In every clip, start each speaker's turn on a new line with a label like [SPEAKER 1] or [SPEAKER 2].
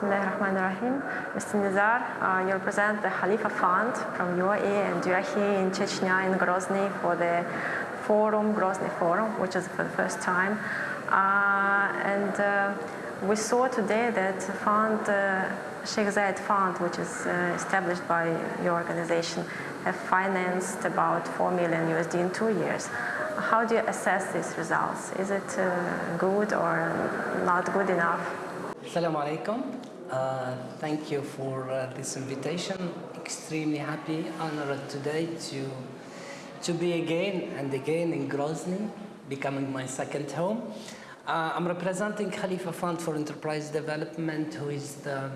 [SPEAKER 1] Bismillah ar-Rahman ar-Rahim. Mr. Nizar, uh, you represent the Khalifa Fund from UAE and you are here in Chechnya in Grozny for the forum, Grozny Forum, which is for the first time. Uh, and uh, we saw today that fund, uh, Sheikh Zayed Fund, which is uh, established by your organization, have financed about 4 million USD in two years. How do you assess these results? Is it uh, good or not good enough?
[SPEAKER 2] Assalamu alaikum. Uh, thank you for uh, this invitation. Extremely happy, honored today to, to be again and again in Grozny, becoming my second home. Uh, I'm representing Khalifa Fund for Enterprise Development, who is the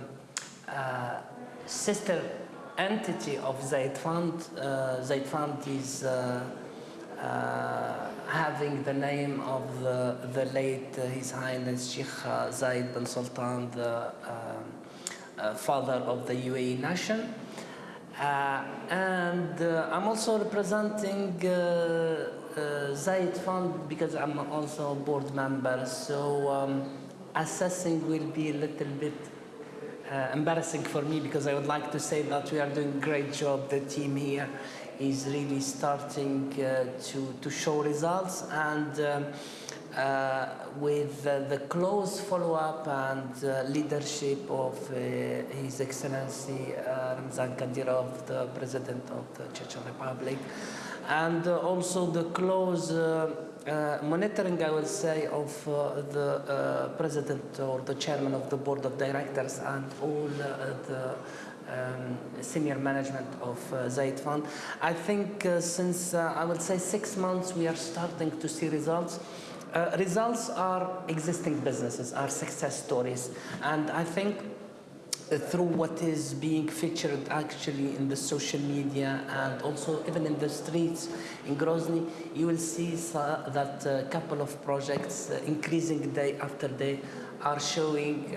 [SPEAKER 2] uh, sister entity of Zayed Fund. Uh, Zayed Fund is having the name of the, the late uh, His Highness Sheikh uh, Zayed bin Sultan, the um, uh, father of the UAE nation. And I'm also representing uh, Zayed Fund because I'm also a board member. So um, assessing will be a little bit uh, embarrassing for me because I would like to say that we are doing a great job. The team here is really starting uh, to, to show results and um, uh, with uh, the close follow-up and uh, leadership of uh, His Excellency uh, Ramzan Kadyrov, the President of the Chechen Republic, and also the close monitoring, I will say, of the President or the Chairman of the Board of Directors and all the um, senior management of uh, Zayed Fund. I think uh, since, uh, I would say, six months, we are starting to see results. Uh, results are existing businesses, are success stories. And I think uh, through what is being featured actually in the social media and also even in the streets in Grozny, you will see uh, that a couple of projects increasing day after day are showing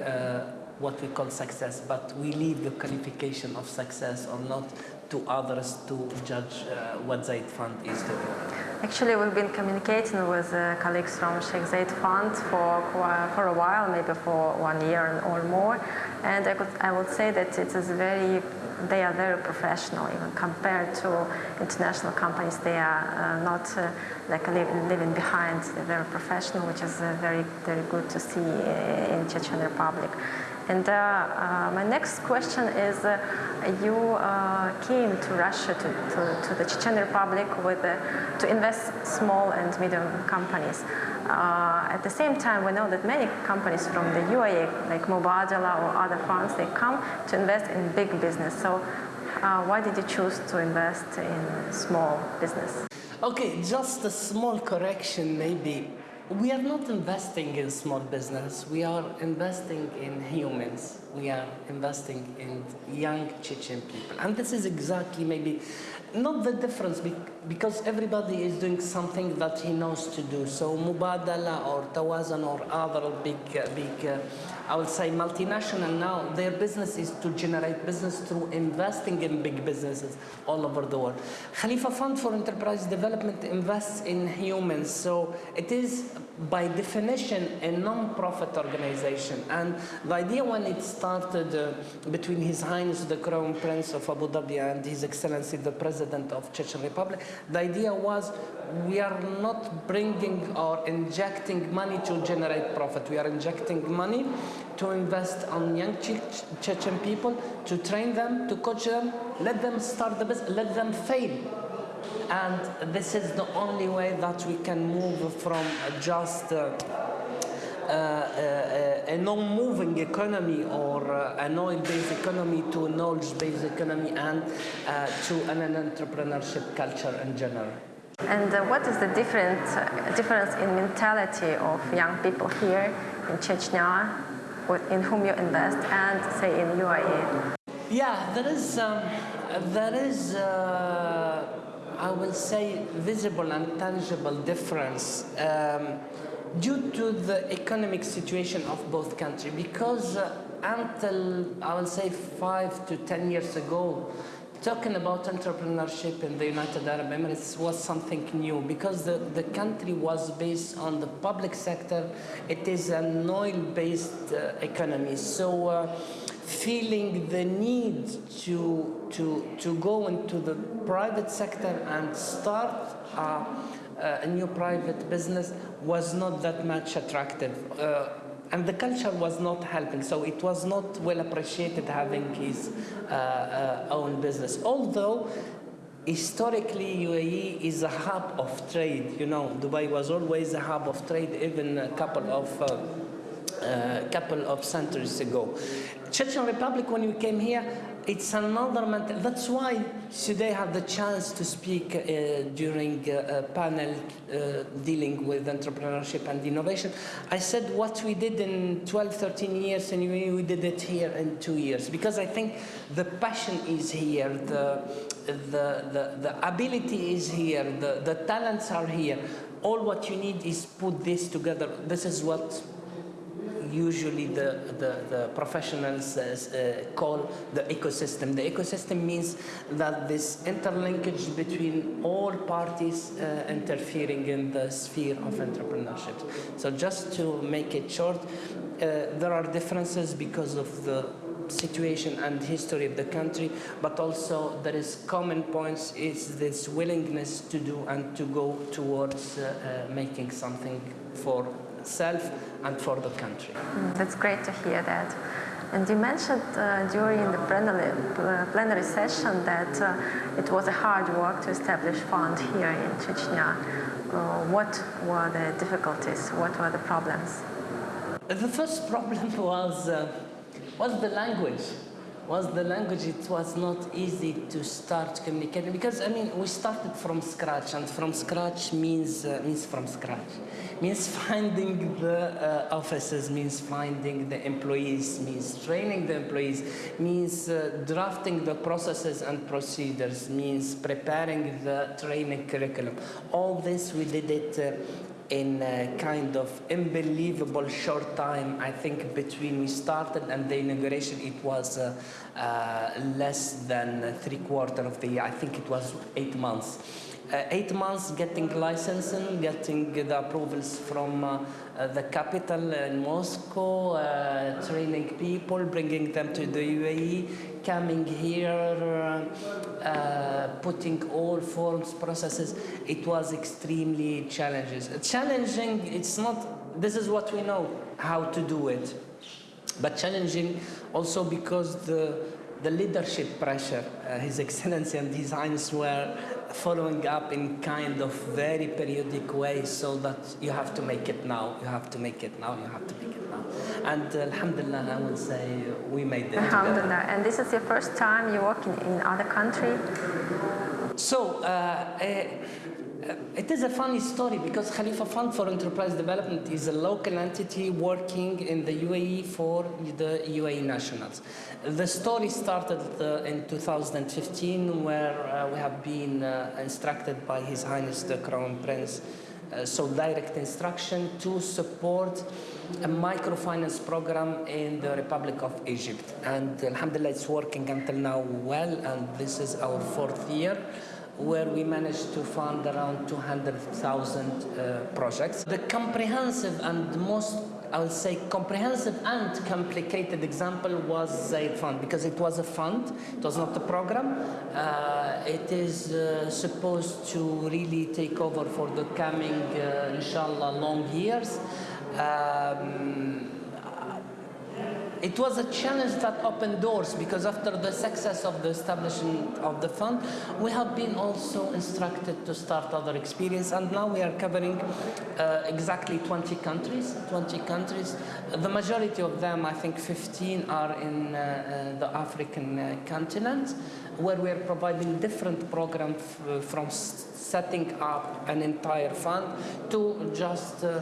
[SPEAKER 2] what we call success, but we leave the qualification of success or not to others to judge uh, what Zayed Fund is doing.
[SPEAKER 1] Actually, we've been communicating with uh, colleagues from Sheikh Zayed Fund for, for a while, maybe for one year or more. And I, could, I would say that it is very, they are very professional, even compared to international companies. They are uh, not uh, like living behind. They're very professional, which is uh, very, very good to see uh, in Chechen Republic. And uh, uh, my next question is, uh, you uh, came to Russia, to, to, to the Chechen Republic with, uh, to invest small and medium companies. Uh, at the same time, we know that many companies from the UAE, like Mubadala or other funds, they come to invest in big business. So why did you choose to invest in small business?
[SPEAKER 2] Okay, just a small correction maybe. We are not investing in small business. We are investing in humans. We are investing in young Chechen people. And this is exactly maybe not the difference because everybody is doing something that he knows to do. So Mubadala or Tawazun or other big, uh, big uh, I would say multinational now, their business is to generate business through investing in big businesses all over the world. Khalifa Fund for Enterprise Development invests in humans, so it is by definition a non-profit organization. And the idea when it started uh, between His Highness the Crown Prince of Abu Dhabi and His Excellency the President of Chechen Republic, the idea was we are not bringing or injecting money to generate profit. We are injecting money to invest on young Che- Chechen people, to train them, to coach them, let them start the business, let them fail. And this is the only way that we can move from just uh, a non-moving economy or uh, an oil-based economy to a knowledge-based economy and uh, to an, an entrepreneurship culture in general.
[SPEAKER 1] And uh, what is the different, uh, difference in mentality of young people here in Chechnya, with- in whom you invest, and say in UAE?
[SPEAKER 2] Yeah, there is, um, there is, uh, I will say, visible and tangible difference um, due to the economic situation of both countries. Because uh, until I will say five to ten years ago, talking about entrepreneurship in the United Arab Emirates was something new because the, the country was based on the public sector. It is an oil-based uh, economy. So uh, feeling the need to, to, to go into the private sector and start uh, a new private business was not that much attractive. Uh, and the culture was not helping, so it was not well appreciated having his uh, uh, own business. Although historically UAE is a hub of trade, you know, Dubai was always a hub of trade even a couple of uh, a couple of centuries ago. Chechen Republic, when we came here, it's another mental. That's why today I have the chance to speak uh, during a, a panel uh, dealing with entrepreneurship and innovation. I said what we did in 12, 13 years, and we, we did it here in two years. Because I think the passion is here, the, the, the, the ability is here, the, the talents are here. All what you need is put this together. This is what usually the, the, the professionals uh, call the ecosystem. The ecosystem means that this interlinkage between all parties uh, interfering in the sphere of entrepreneurship. So just to make it short, uh, there are differences because of the situation and history of the country, but also there is common points, is this willingness to do and to go towards uh, uh, making something for self and for the country.
[SPEAKER 1] Mm, that's great to hear that. And you mentioned uh, during the plenary, uh, plenary session that uh, it was a hard work to establish fund here in Chechnya. Uh, what were the difficulties? What were the problems?
[SPEAKER 2] The first problem was, uh, was the language was the language, it was not easy to start communicating because I mean we started from scratch and from scratch means uh, means from scratch. Means finding the uh, offices means finding the employees means training the employees means uh, drafting the processes and procedures means preparing the training curriculum. All this we did it uh, in a kind of unbelievable short time. I think between we started and the inauguration, it was uh, uh, less than three quarter of the year. I think it was eight months. Uh, eight months getting licensing, getting the approvals from uh, the capital in Moscow, uh, training people, bringing them to the UAE, coming here, uh, putting all forms, processes. It was extremely challenges. Challenging, it's not, this is what we know, how to do it. But challenging also because the, the leadership pressure, uh, His Excellency and Highness were following up in kind of very periodic way so that you have to make it now, you have to make it now, you have to make it now. And uh, alhamdulillah, I will say we made it
[SPEAKER 1] Alhamdulillah.
[SPEAKER 2] together.
[SPEAKER 1] And this is your first time you work in, in other country?
[SPEAKER 2] So, uh, uh, it is a funny story because Khalifa Fund for Enterprise Development is a local entity working in the UAE for the UAE nationals. The story started uh, in 2015 where uh, we have been uh, instructed by His Highness the Crown Prince uh, so direct instruction to support a microfinance program in the Republic of Egypt. And alhamdulillah, it's working until now well, and this is our fourth year where we managed to fund around 200,000 uh, projects. The comprehensive and most I would say comprehensive and complicated example was Zayed Fund because it was a fund, it was not a program. Uh, it is uh, supposed to really take over for the coming, uh, inshallah, long years. Um, it was a challenge that opened doors because after the success of the establishment of the fund, we have been also instructed to start other experience and now we are covering uh, exactly 20 countries, 20 countries. The majority of them, I think 15 are in uh, uh, the African uh, continent where we are providing different programs from setting up an entire fund to just uh,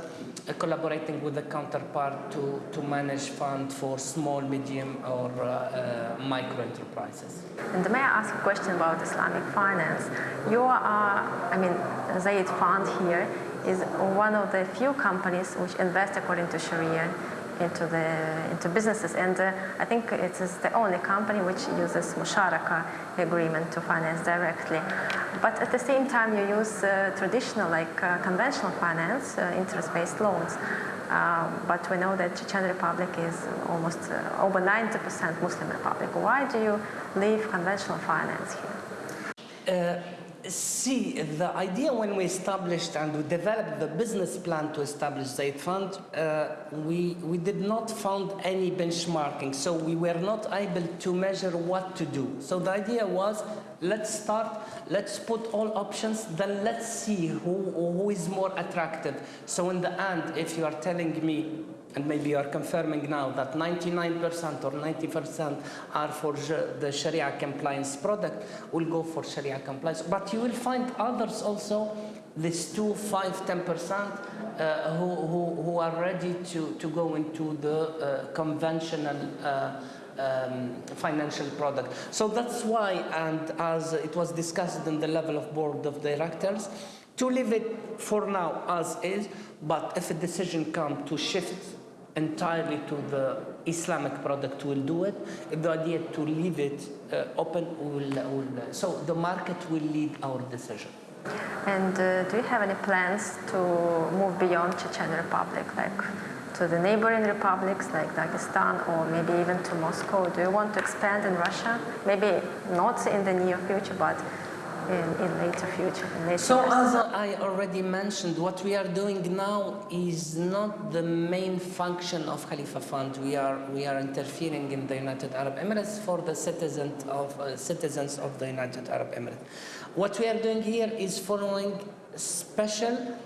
[SPEAKER 2] collaborating with the counterpart to, to manage fund for small, medium or uh, uh, micro enterprises.
[SPEAKER 1] And may I ask a question about Islamic finance? You are, I mean, Zayed Fund here is one of the few companies which invest according to Sharia into the into businesses. And uh, I think it is the only company which uses Musharaka agreement to finance directly. But at the same time, you use uh, traditional, like uh, conventional finance, uh, interest-based loans. Uh, but we know that Chechen Republic is almost uh, over 90% Muslim republic. Why do you leave conventional finance here?
[SPEAKER 2] See, the idea when we established and we developed the business plan to establish Zayed Fund, uh, we, we did not found any benchmarking, so we were not able to measure what to do. So the idea was, let's start, let's put all options, then let's see who, who is more attractive. So in the end, if you are telling me and maybe you are confirming now that 99% or 90% are for the Sharia compliance product, will go for Sharia compliance. But you will find others also, this 2, 5, 10%, uh, who, who, who are ready to, to go into the uh, conventional uh, um, financial product. So that's why, and as it was discussed in the level of board of directors, to leave it for now as is, but if a decision comes to shift entirely to the Islamic product will do it. The idea to leave it uh, open will, will, so the market will lead our decision.
[SPEAKER 1] And uh, do you have any plans to move beyond Chechen Republic, like to the neighboring republics like Dagestan or maybe even to Moscow? Do you want to expand in Russia? Maybe not in the near future, but in, in later future. In later
[SPEAKER 2] so as I already mentioned, what we are doing now is not the main function of Khalifa Fund. We are we are interfering in the United Arab Emirates for the citizens of uh, citizens of the United Arab Emirates. What we are doing here is following special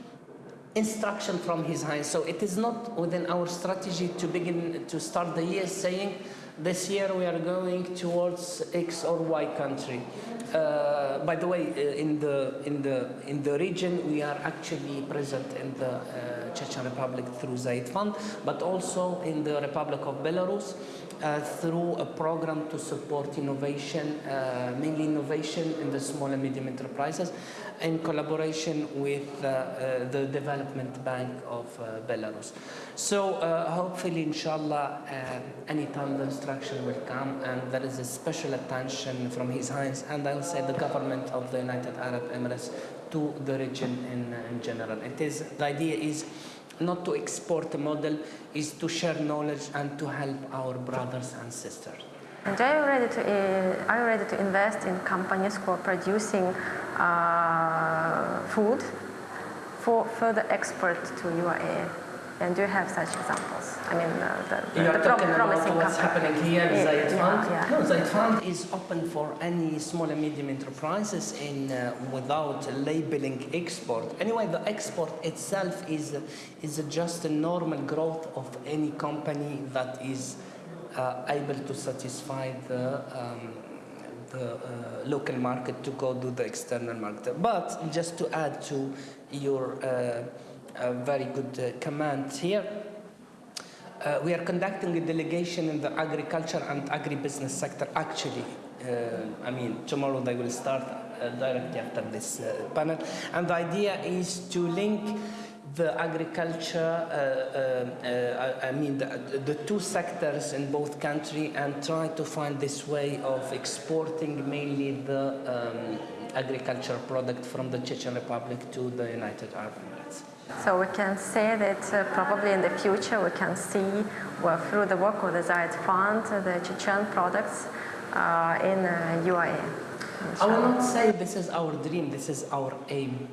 [SPEAKER 2] instruction from His Highness. So it is not within our strategy to begin to start the year saying this year we are going towards X or Y country. Uh, by the way, uh, in the in the in the region, we are actually present in the uh, Chechen Republic through Zayed Fund, but also in the Republic of Belarus uh, through a program to support innovation, uh, mainly innovation in the small and medium enterprises, in collaboration with uh, the Development Bank of Belarus. So hopefully, inshallah, anytime the instruction will come, and there is a special attention from His Highness and I will say the government of the United Arab Emirates to the region in, in general. It is the idea is not to export a model, is to share knowledge and to help our brothers and sisters.
[SPEAKER 1] And are you ready to, uh, are you ready to invest in companies who are producing uh, food for further export to UAE? And do you have such examples? I mean, uh, the,
[SPEAKER 2] You're
[SPEAKER 1] the
[SPEAKER 2] talking about
[SPEAKER 1] company.
[SPEAKER 2] what's happening here in
[SPEAKER 1] Yeah,
[SPEAKER 2] Zayed
[SPEAKER 1] yeah,
[SPEAKER 2] Fund?
[SPEAKER 1] yeah.
[SPEAKER 2] No, is open for any small and medium enterprises in, uh, without labeling export. Anyway, the export itself is, is just a normal growth of any company that is uh, able to satisfy the um, the uh, local market to go to the external market. But just to add to your uh, a very good uh, command here. Uh, we are conducting a delegation in the agriculture and agribusiness sector actually. Uh, I mean, tomorrow they will start uh, directly after this uh, panel. And the idea is to link the agriculture, uh, I mean, the, the, two sectors in both countries and try to find this way of exporting mainly the um, agriculture product from the Chechen Republic to the United Arab Emirates.
[SPEAKER 1] So we can say that uh, probably in the future we can see well, through the work of the Zayed Fund uh, the Chechen products uh, in UAE.
[SPEAKER 2] I will not say this is our dream, this is our aim.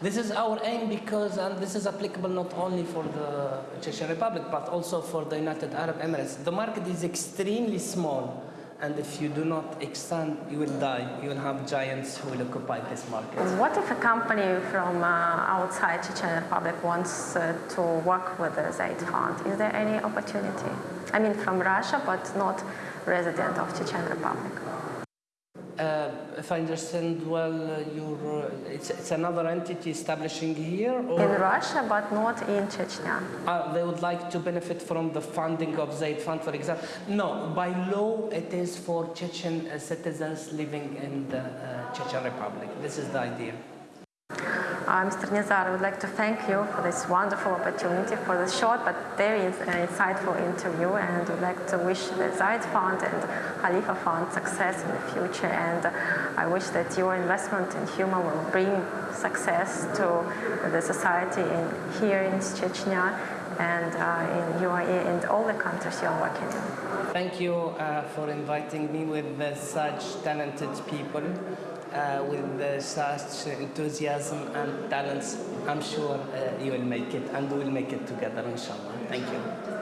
[SPEAKER 2] This is our aim because, and this is applicable not only for the Chechen Republic, but also for the United Arab Emirates. The market is extremely small and if you do not extend, you will die. You will have giants who will occupy this market.
[SPEAKER 1] What if a company from uh, outside Chechen Republic wants uh, to work with the Zayed Fund? Is there any opportunity? I mean, from Russia, but not resident of Chechen Republic.
[SPEAKER 2] Uh, if I understand well, uh, uh, it's, it's, another entity establishing here?
[SPEAKER 1] Or? In Russia, but not in Chechnya.
[SPEAKER 2] Uh, they would like to benefit from the funding of Zayed Fund, for example? No, by law, it is for Chechen uh, citizens living in the uh, Chechen Republic. This is the idea.
[SPEAKER 1] Uh, Mr. Nizar, I would like to thank you for this wonderful opportunity, for this short but very uh, insightful interview, and would like to wish the Zayed Fund and Khalifa Fund success in the future. And I wish that your investment in humor will bring success to the society in, here in Chechnya and uh, in UAE and all the countries you're working in.
[SPEAKER 2] Thank you uh, for inviting me with uh, such talented people, uh, with such enthusiasm and talents. I'm sure uh, you will make it and we'll make it together, inshallah. Thank you.